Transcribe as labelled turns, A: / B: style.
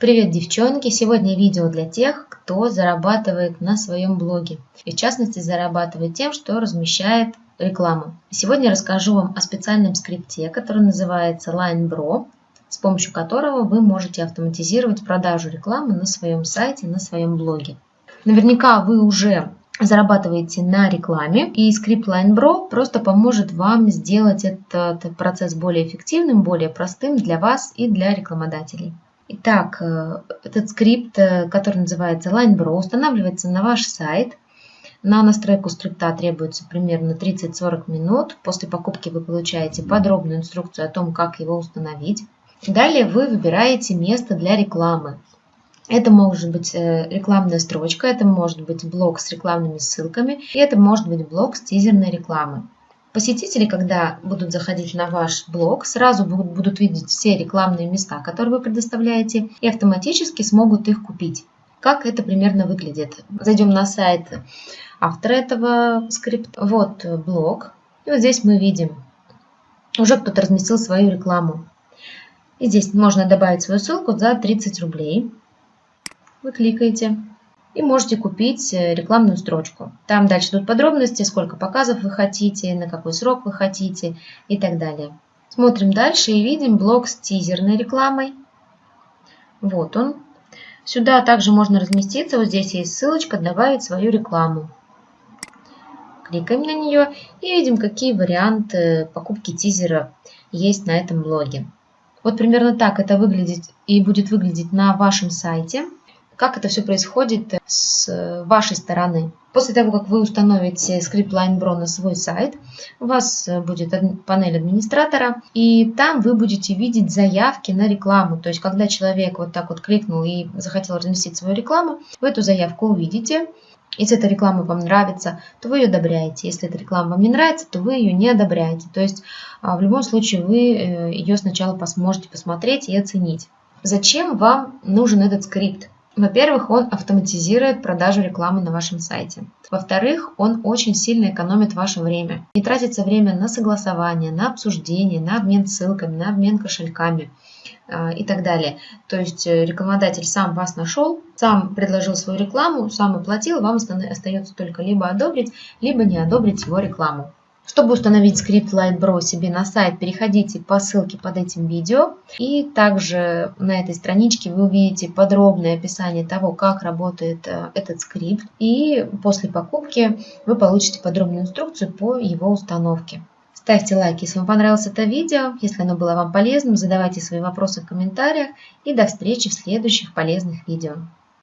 A: Привет, девчонки! Сегодня видео для тех, кто зарабатывает на своем блоге. И в частности зарабатывает тем, что размещает рекламу. Сегодня расскажу вам о специальном скрипте, который называется LineBro, с помощью которого вы можете автоматизировать продажу рекламы на своем сайте, на своем блоге. Наверняка вы уже зарабатываете на рекламе, и скрипт LineBro просто поможет вам сделать этот процесс более эффективным, более простым для вас и для рекламодателей. Итак, э, этот скрипт, э, который называется LineBro, устанавливается на ваш сайт. На настройку скрипта требуется примерно 30-40 минут. После покупки вы получаете подробную инструкцию о том, как его установить. Далее вы выбираете место для рекламы. Это может быть э, рекламная строчка, это может быть блок с рекламными ссылками, и это может быть блок с тизерной рекламой. Посетители, когда будут заходить на ваш блог, сразу будут видеть все рекламные места, которые вы предоставляете, и автоматически смогут их купить. Как это примерно выглядит? Зайдем на сайт автора этого скрипта. Вот блог. И вот здесь мы видим, уже кто-то разместил свою рекламу. И здесь можно добавить свою ссылку за 30 рублей. Вы кликаете и можете купить э, рекламную строчку. Там дальше идут подробности, сколько показов вы хотите, на какой срок вы хотите и так далее. Смотрим дальше и видим блок с тизерной рекламой. Вот он. Сюда также можно разместиться, вот здесь есть ссылочка «Добавить свою рекламу». Кликаем на нее и видим, какие варианты покупки тизера есть на этом блоге. Вот примерно так это выглядит и будет выглядеть на вашем сайте как это все происходит с вашей стороны. После того, как вы установите скрипт LineBro на свой сайт, у вас будет панель администратора, и там вы будете видеть заявки на рекламу. То есть, когда человек вот так вот кликнул и захотел разместить свою рекламу, вы эту заявку увидите. Если эта реклама вам нравится, то вы ее одобряете. Если эта реклама вам не нравится, то вы ее не одобряете. То есть, а, в любом случае, вы э, ее сначала сможете посмотреть и оценить. Зачем вам нужен этот скрипт? Во-первых, он автоматизирует продажу рекламы на вашем сайте. Во-вторых, он очень сильно экономит ваше время. Не тратится время на согласование, на обсуждение, на обмен ссылками, на обмен кошельками э, и так далее. То есть э, рекламодатель сам вас нашел, сам предложил свою рекламу, сам оплатил, вам остается только либо одобрить, либо не одобрить его рекламу. Чтобы установить скрипт LightBro себе на сайт, переходите по ссылке под этим видео. И также на этой страничке вы увидите подробное описание того, как работает э, этот скрипт. И после покупки вы получите подробную инструкцию по его установке. Ставьте лайк, если вам понравилось это видео. Если оно было вам полезным, задавайте свои вопросы в комментариях. И до встречи в следующих полезных видео.